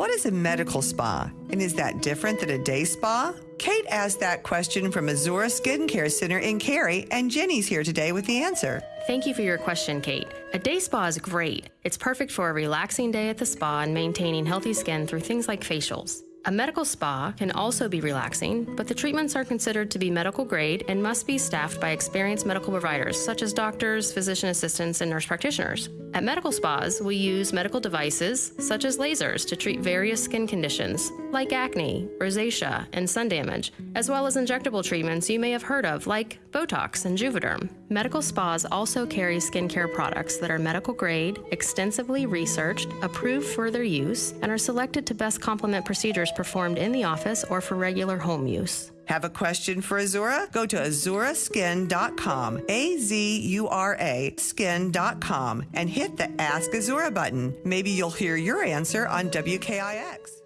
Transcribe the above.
What is a medical spa? And is that different than a day spa? Kate asked that question from Azura Skincare Center in Cary, and Jenny's here today with the answer. Thank you for your question, Kate. A day spa is great. It's perfect for a relaxing day at the spa and maintaining healthy skin through things like facials. A medical spa can also be relaxing, but the treatments are considered to be medical grade and must be staffed by experienced medical providers such as doctors, physician assistants, and nurse practitioners. At medical spas, we use medical devices such as lasers to treat various skin conditions like acne, rosacea, and sun damage, as well as injectable treatments you may have heard of like Botox and Juvederm. Medical spas also carry skincare products that are medical grade, extensively researched, approved for their use, and are selected to best complement procedures performed in the office or for regular home use. Have a question for Azura? Go to azuraskin.com, A Z U R A skin.com, and hit the Ask Azura button. Maybe you'll hear your answer on WKIX.